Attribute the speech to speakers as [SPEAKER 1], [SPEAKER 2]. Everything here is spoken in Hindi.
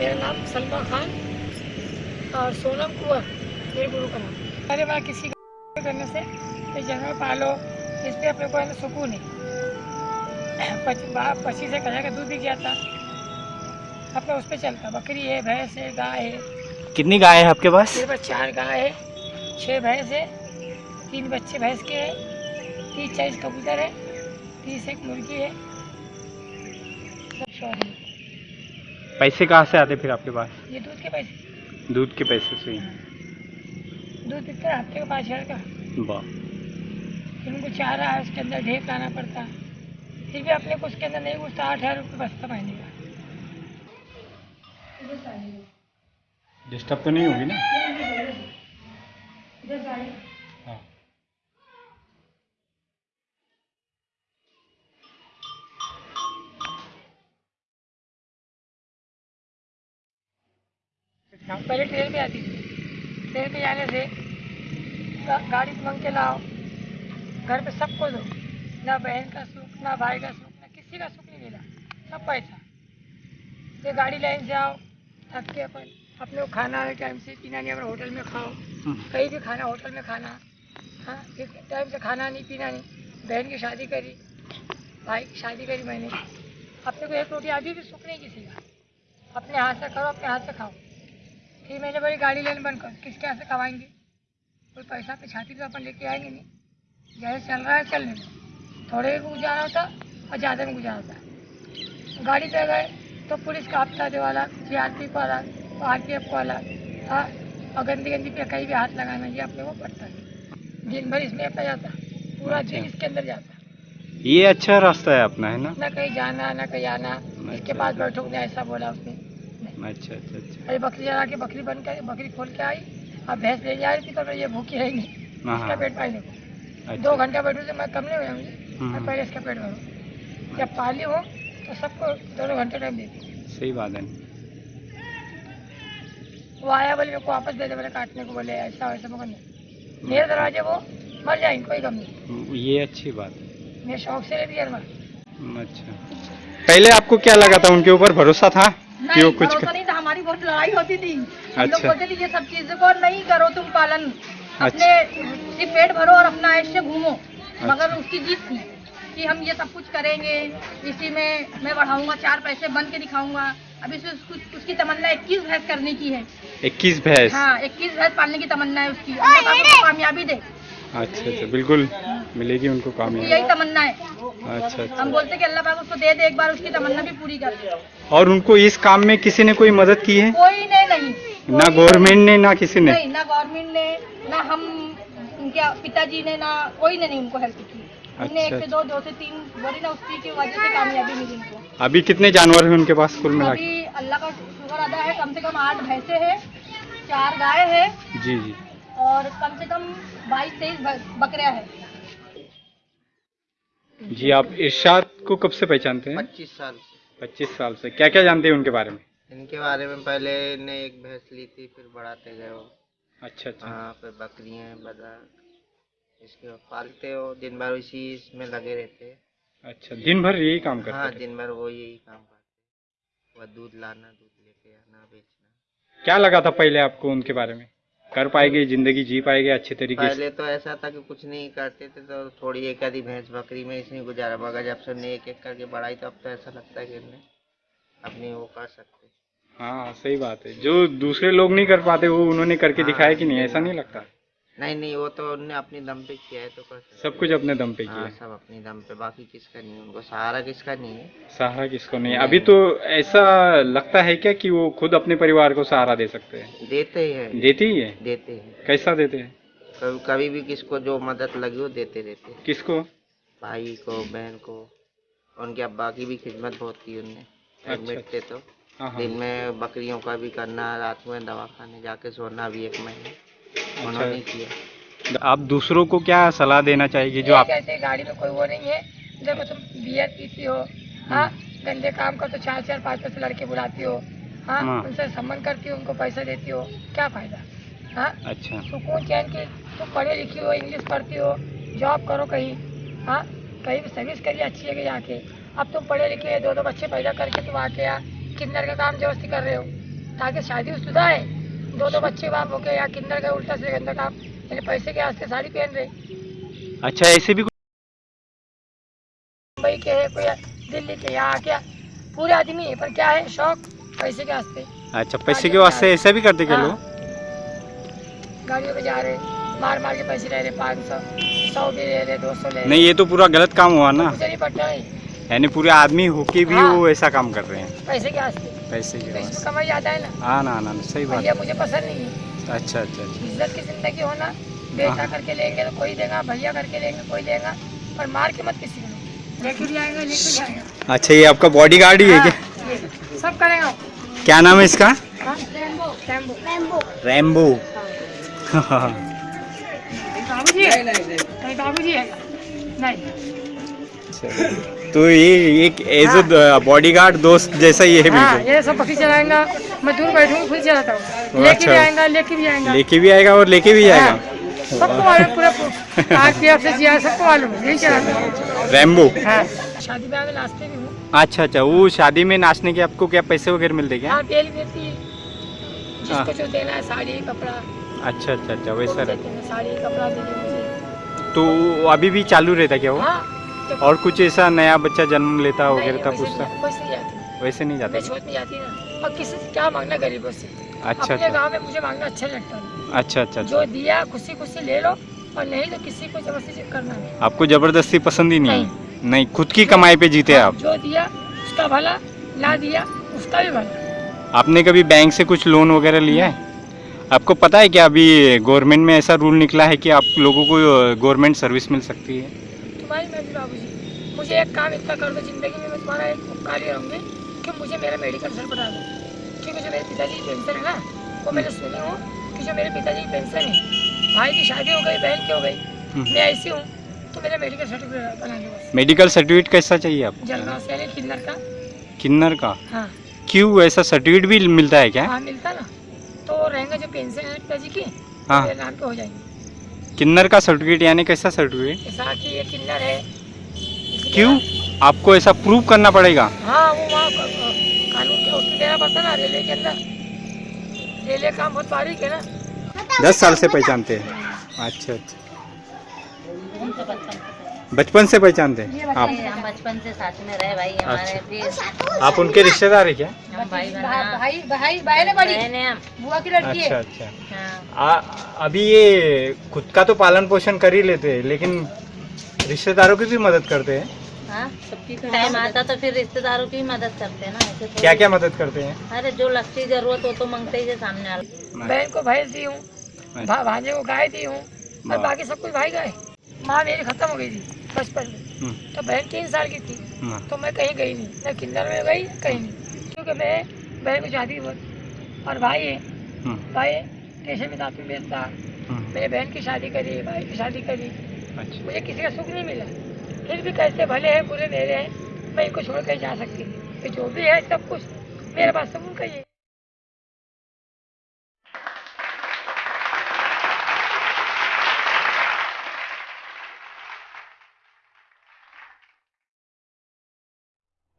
[SPEAKER 1] मेरा नाम सलमा खान और सोनम कुंवर मेरे गुरु का नाम। अरे वाला किसी का करने से ये जानवर पालो इस पे अपने को सुकून है पच- एक हज़ार का दूध बिक जाता अपना उस पर चलता बकरी है भैंस है गाय है।
[SPEAKER 2] कितनी गाय है आपके पास?
[SPEAKER 1] मेरे पास चार गाय है छः भैंस है तीन बच्चे भैंस के हैं तीस चालीस कबूतर है तीस एक मुर्गी है। है
[SPEAKER 2] पैसे कहाँ से आते फिर आपके पास?
[SPEAKER 1] ये दूध के पैसे।
[SPEAKER 2] दूध के पैसे से ही।
[SPEAKER 1] दूध बिकता है हफ़्ते का पाँच हज़ार का?
[SPEAKER 2] वाह।
[SPEAKER 1] फिर उनको चारा है उसके अंदर ढेर लाना पड़ता। है फिर भी अपने को उसके अंदर नहीं घुसता आठ हज़ार रुपये बचता महीने का।
[SPEAKER 2] डिस्टर्ब तो नहीं होगी ना?
[SPEAKER 1] हम पहले ट्रेन में आती थी। ट्रेन में जाने से गाड़ी मंग के लाओ घर पे सबको दो। ना बहन का सुख ना भाई का सुख ना किसी का सुख नहीं मिला। सब पैसा। ये गाड़ी लाइन से आओ थक के अपन अपने को खाना है टाइम से पीना नहीं अपने होटल में खाओ। कहीं भी खाना होटल में खाना। हाँ फिर टाइम से खाना नहीं पीना नहीं। बहन की शादी करी भाई की शादी करी मैंने। अपने को एक रोटी अभी भी सुख नहीं किसी का। अपने हाथ से करो अपने हाथ से खाओ। फिर मैंने बड़ी गाड़ी लेने बंद कर किसके हाथ से कमाएँगे कोई पैसा पे छाती पे अपन लेके आएँगे नहीं। जैसे चल रहा है चलने दो। थोड़े में गुजारा होता और ज़्यादा में गुजारा होता। गाड़ी पे गए तो पुलिस का हफ़्ता दे वाला सी आर पी वाला आर पी एफ़ वाला हाँ और गंदी गंदी पे कहीं भी हाथ लगाना ये अपने को पड़ता है दिन भर इसमें अपना जाता पूरा दिन इसके अंदर जाता।
[SPEAKER 2] ये अच्छा रास्ता है अपना है ना?
[SPEAKER 1] ना कहीं जाना ना कहीं आना इसके पास बैठो ने ऐसा बोला उसने।
[SPEAKER 2] अच्छा अच्छा अच्छा।
[SPEAKER 1] अरे बकरी चला के बकरी बन कर बकरी खोल के आई अब भैंस ले जा रही थी तो ये भूखी रहेगी
[SPEAKER 2] हाँ
[SPEAKER 1] इसका
[SPEAKER 2] हाँ।
[SPEAKER 1] पेट पालने को।
[SPEAKER 2] अच्छा।
[SPEAKER 1] दो घंटा बैठू से मैं कम नहीं हुआ मुझे मैं पहले इसका पेट भरूँ। जब पाली हो तो सबको दोनों घंटे टाइम देती
[SPEAKER 2] सही बात है।
[SPEAKER 1] वो आया बोले मेरे को वापस दे दे बोले काटने को बोले ऐसा वैसा मगर नहीं मेरे दरवाजे वो मर जाएँगे कोई कम नहीं।
[SPEAKER 2] ये अच्छी बात है।
[SPEAKER 1] मेरे शौक से लेती जानवर
[SPEAKER 2] अच्छा। पहले आपको क्या लगा था? उनके ऊपर भरोसा था? कि वो
[SPEAKER 3] नहीं
[SPEAKER 2] कुछ कर...
[SPEAKER 3] नहीं था हमारी बहुत लड़ाई होती थी। हम लोग
[SPEAKER 2] अच्छा।
[SPEAKER 3] बोलते थे ये सब चीज़ों को नहीं करो तुम पालन। अच्छा। अपने सिर्फ़ पेट भरो और अपना ऐसे घूमो।
[SPEAKER 2] अच्छा। मगर।
[SPEAKER 3] उसकी जीत थी कि हम ये सब कुछ करेंगे इसी में मैं बढ़ाऊँगा चार पैसे बन के दिखाऊँगा। अभी से उसको- उसकी तमन्ना इक्कीस भैंस करने की है।
[SPEAKER 2] इक्कीस भैंस?
[SPEAKER 3] हाँ इक्कीस भैंस पालने की तमन्ना है उसकी। कामयाबी दे।
[SPEAKER 2] अच्छा अच्छा बिल्कुल मिलेगी उनको कामयाबी।
[SPEAKER 3] यही तमन्ना है।
[SPEAKER 2] अच्छा अच्छा।
[SPEAKER 3] हम बोलते कि अल्लाह पाक उसको दे दे एक बार उसकी तमन्ना भी पूरी कर दे।
[SPEAKER 2] और उनको इस काम में किसी ने कोई मदद की है?
[SPEAKER 3] कोई ने नहीं।
[SPEAKER 2] ना गवर्नमेंट ने ना किसी ने?
[SPEAKER 3] नहीं ना गवर्नमेंट ने ना हम उनके पिताजी ने ना कोई ने नहीं उनको हेल्प की। हमने एक
[SPEAKER 2] अच्छा,
[SPEAKER 3] से दो दो से तीन बोली ना उसकी की वजह से कामयाबी मिली उनको।
[SPEAKER 2] अभी कितने जानवर हैं उनके पास कुल मिला
[SPEAKER 3] अभी अल्लाह का शुक्र अदा है कम से कम आठ भैंसे है चार गाय है।
[SPEAKER 2] जी जी।
[SPEAKER 3] और कम से कम बाईस तेईस बकरिया हैं।
[SPEAKER 2] जी आप इरशाद को कब से पहचानते हैं?
[SPEAKER 4] पच्चीस साल से।
[SPEAKER 2] पच्चीस साल से। क्या क्या जानते हैं उनके बारे में?
[SPEAKER 4] इनके बारे में पहले ने एक भैंस ली थी फिर बढ़ाते गए वो।
[SPEAKER 2] अच्छा अच्छा।
[SPEAKER 4] हाँ फिर बकरियाँ बदक इसके पालते हो दिन भर इसी इसमें लगे रहते हैं।
[SPEAKER 2] अच्छा दिन भर यही काम
[SPEAKER 4] हाँ
[SPEAKER 2] करते थे
[SPEAKER 4] दिन भर वो यही काम करते वह दूध लाना दूध लेके आना बेचना।
[SPEAKER 2] क्या लगा था पहले आपको उनके बारे में? कर पाएगी ज़िंदगी जी पाएगी अच्छे तरीके से।
[SPEAKER 4] पहले तो ऐसा था कि कुछ नहीं करते थे तो थोड़ी एक आधी भैंस बकरी में इसने गुजारा मगर जब से ने एक एक करके बढ़ाई तो अब तो ऐसा लगता है कि हमने अपनी वो कर सकते।
[SPEAKER 2] हाँ सही बात है। जो दूसरे लोग नहीं कर पाते वो उन्होंने करके
[SPEAKER 4] हाँ,
[SPEAKER 2] दिखाया कि नहीं ऐसा नहीं लगता।
[SPEAKER 4] नहीं नहीं वो तो उनने अपनी दम पे किया है तो कर
[SPEAKER 2] सब कुछ अपने दम पे किया
[SPEAKER 4] हाँ
[SPEAKER 2] है।
[SPEAKER 4] सब अपने दम पे बाकी किसका नहीं है उनको सहारा किसका नहीं है।
[SPEAKER 2] सहारा किसको नहीं है? अभी तो ऐसा लगता है क्या कि वो खुद अपने परिवार को सहारा दे सकते हैं?
[SPEAKER 4] देते ही हैं।
[SPEAKER 2] देते ही है?
[SPEAKER 4] देते हैं
[SPEAKER 2] कैसा देते हैं?
[SPEAKER 4] कभी कभी भी किसको जो मदद लगी वो देते रहते हैं।
[SPEAKER 2] किसको?
[SPEAKER 4] भाई को बहन को उनके अब्बा की भी खिदमत बहुत की उनने। एडमिट थे तो।
[SPEAKER 2] हाँ हाँ।
[SPEAKER 4] दिन में बकरियों का भी करना रात में दवा खाने जाके सोना भी एक महीने। उन्होंने किया
[SPEAKER 2] आप दूसरों को क्या सलाह देना चाहिए जो आप
[SPEAKER 1] कहते हैं गाड़ी में कोई वो नहीं है। देखो तुम बियर पीती हो हाँ गंदे काम कर तो चार चार पाँच पाँच लड़के बुलाती हो हाँ
[SPEAKER 2] हाँ।
[SPEAKER 1] उनसे सम्मान करती हो उनको पैसा देती हो क्या फ़ायदा? हाँ
[SPEAKER 2] अच्छा।
[SPEAKER 1] सुकून चैन की तुम पढ़ी लिखी हो इंग्लिश पढ़ती हो जॉब करो कहीं हाँ कहीं भी सर्विस करिए अच्छी जगह जाके। अब तुम पढ़े लिखे दो दो बच्चे पैदा करके तुम आके यहाँ किन्नर का काम ज़बरदस्ती कर रहे हो ताकि शादी शुदा है दो दो बच्चे बाप हो गए या किन्नर गए उल्टा से गंदा काम। यानी पैसे के वास्ते साड़ी पहन रहे।
[SPEAKER 2] अच्छा ऐसे भी
[SPEAKER 1] मुंबई के है कोई दिल्ली के यहाँ क्या? पूरे आदमी है पर क्या है शौक? पैसे के वास्ते
[SPEAKER 2] अच्छा पैसे के वास्ते ऐसा भी करते क्या
[SPEAKER 1] हाँ।
[SPEAKER 2] लोग?
[SPEAKER 1] गाड़ियों पे जा रहे मार मार के पैसे ले रहे पाँच सौ सौ भी ले रहे दो सौ ले रहे।
[SPEAKER 2] नहीं ये तो पूरा गलत काम हुआ ना।
[SPEAKER 1] नहीं पड़ता है।
[SPEAKER 2] यानी पूरे आदमी होके भी
[SPEAKER 1] हाँ।
[SPEAKER 2] वो ऐसा काम कर रहे हैं।
[SPEAKER 1] पैसे के वास्ते।
[SPEAKER 2] पैसे के
[SPEAKER 1] तो
[SPEAKER 2] वास्ते।
[SPEAKER 1] कमाई आता है ना?
[SPEAKER 2] हाँ ना ना ना, सही बात
[SPEAKER 1] ये मुझे पसंद नहीं है।
[SPEAKER 2] अच्छा अच्छा अच्छा।
[SPEAKER 1] इज़्ज़त की ज़िंदगी होना बेटा
[SPEAKER 2] हाँ।
[SPEAKER 1] करके लेंगे तो कोई देगा भैया करके लेंगे कोई देगा पर मार के मत किसी को। लेके भी आएगा लेके जाएगा
[SPEAKER 2] अच्छा ये आपका बॉडी गार्ड ही है क्या?
[SPEAKER 1] हाँ, सब करेगा।
[SPEAKER 2] क्या नाम है इसका?
[SPEAKER 1] Rambo Rambo
[SPEAKER 2] Rambo
[SPEAKER 1] Babu ji है? नहीं बाबू जी है? नहीं।
[SPEAKER 2] तो ये एक एज बॉडी गार्ड दोस्त जैसा ही है
[SPEAKER 1] हाँ ये सब बकरी चलाएगा मैं दूर बैठूँगा खुद चलाता हूँ। लेके भी
[SPEAKER 2] अच्छा।
[SPEAKER 1] आएगा लेके भी आएगा।
[SPEAKER 2] लेके भी आएगा और लेके भी
[SPEAKER 1] हाँ,
[SPEAKER 2] जाएगा
[SPEAKER 1] सबको मालूम पूरा आरपीएफ से जिया सबको मालूम है, यही चलाता हूँ।
[SPEAKER 2] रैम्बो
[SPEAKER 1] हाँ। शादी ब्याह में नाचते भी हूँ।
[SPEAKER 2] अच्छा अच्छा वो शादी में नाचने के आपको क्या पैसे वगैरह मिलते क्या?
[SPEAKER 1] हाँ मिलती है।
[SPEAKER 2] हाँ।
[SPEAKER 1] जिसको जो देना है साड़ी कपड़ा।
[SPEAKER 2] अच्छा अच्छा अच्छा वैसा
[SPEAKER 1] हैं, साड़ी कपड़ा
[SPEAKER 2] तो अभी भी चालू रहता क्या वो?
[SPEAKER 1] हाँ।
[SPEAKER 2] और कुछ ऐसा नया बच्चा जन्म लेता
[SPEAKER 1] नहीं,
[SPEAKER 2] वगैरह था पूछता
[SPEAKER 1] वैसे नहीं जाती
[SPEAKER 2] नहीं
[SPEAKER 1] नहीं और किसी से क्या मांगना गरीबों से?
[SPEAKER 2] अच्छा
[SPEAKER 1] अपने
[SPEAKER 2] अच्छा।
[SPEAKER 1] गाँव में मुझे मांगना अच्छा लगता है।
[SPEAKER 2] अच्छा अच्छा
[SPEAKER 1] जो
[SPEAKER 2] अच्छा
[SPEAKER 1] दिया खुशी खुशी ले लो और नहीं तो किसी को ज़बरदस्ती करना नहीं।
[SPEAKER 2] आपको ज़बरदस्ती पसंद ही नहीं है? नहीं। खुद की कमाई पे जीते आप?
[SPEAKER 1] जो दिया उसका भला ना दिया उसका भी भला।
[SPEAKER 2] आपने कभी बैंक से कुछ लोन वगैरह लिया है? आपको पता है क्या अभी गवर्नमेंट में ऐसा रूल निकला है कि आप लोगों को गवर्नमेंट सर्विस मिल सकती है
[SPEAKER 1] तुम्हारी मर्ज़ी बाबू जी मुझे एक काम इतना कर दो ज़िंदगी में मैं तुम्हारा एक उपकार ही रहूँगी कि मुझे मेरा मेडिकल सर बता दो। क्योंकि जो मेरे पिताजी की पेंशन है ना वो मैंने सुनी हूँ कि जो मेरे पिताजी की पेंशन है भाई की शादी हो गई बहन की हो गई
[SPEAKER 2] हम्म।
[SPEAKER 1] मैं ऐसी हूँ तो मेरा मेडिकल सर्टिफिकेट बना दो
[SPEAKER 2] मेडिकल सर्टिफिकेट कैसा चाहिए आपको?
[SPEAKER 1] जलगांव से किन्नर का।
[SPEAKER 2] किन्नर का?
[SPEAKER 1] हाँ।
[SPEAKER 2] क्यों ऐसा सर्टिफिकेट भी मिलता है क्या?
[SPEAKER 1] हाँ मिलता ना। तो रहेंगे जो पेंशन है पिताजी की तो
[SPEAKER 2] हाँ
[SPEAKER 1] नाम पे हो जाएँगे।
[SPEAKER 2] किन्नर का सर्टिफिकेट यानी कैसा सर्टिफिकेट
[SPEAKER 1] ऐसा कि ये किन्नर है
[SPEAKER 2] क्यों? आपको ऐसा प्रूव करना पड़ेगा।
[SPEAKER 1] हाँ वो वहाँ क- क- कानून के उसमें देना पड़ता ना रेलवे के अंदर? रेलवे काम बहुत बारीक है ना।
[SPEAKER 2] दस साल से पहचानते हैं। अच्छा अच्छा। बचपन से पहचानते हैं? आप।
[SPEAKER 5] हम बचपन से साथ में रहे भाई हमारे
[SPEAKER 2] अच्छा। आप उनके रिश्तेदार है क्या?
[SPEAKER 5] भाई
[SPEAKER 3] भाई भाई बहन बड़ी। बुआ की लड़की
[SPEAKER 2] अच्छा अच्छा।
[SPEAKER 5] हाँ।
[SPEAKER 2] आ, अभी ये खुद का तो पालन पोषण कर ही लेते हैं लेकिन रिश्तेदारों की भी मदद करते हाँ।
[SPEAKER 5] टाइम आता तो फिर रिश्तेदारों की मदद करते हैं ना ऐसे
[SPEAKER 2] क्या क्या मदद करते हैं?
[SPEAKER 5] अरे जो लगती ज़रूरत हो तो मांगते ही सामने वाले।
[SPEAKER 1] बहन को भैंस दी हूँ भांजे को गाय दी हूँ और बाकी सब कुछ भाई गए माँ मेरी खत्म हो गई थी बचपन में।
[SPEAKER 2] हम्म,
[SPEAKER 1] तो बहन तीन साल की थी तो मैं कहीं गई नहीं। न किन्नर में गई कहीं नहीं। क्योंकि मैं बहन को शादी बहुत और भाई है
[SPEAKER 2] हम्म,
[SPEAKER 1] भाई स्टेशन में दातुन बेचता
[SPEAKER 2] हम्म,
[SPEAKER 1] मेरे बहन की शादी करी भाई की शादी करी।
[SPEAKER 2] अच्छा।
[SPEAKER 1] मुझे किसी का सुख नहीं मिला। फिर भी कैसे भले हैं, बुरे मेरे हैं, मैं इनको छोड़ कर जा सकती थी जो भी है सब कुछ मेरे पास, सब उनका ही है।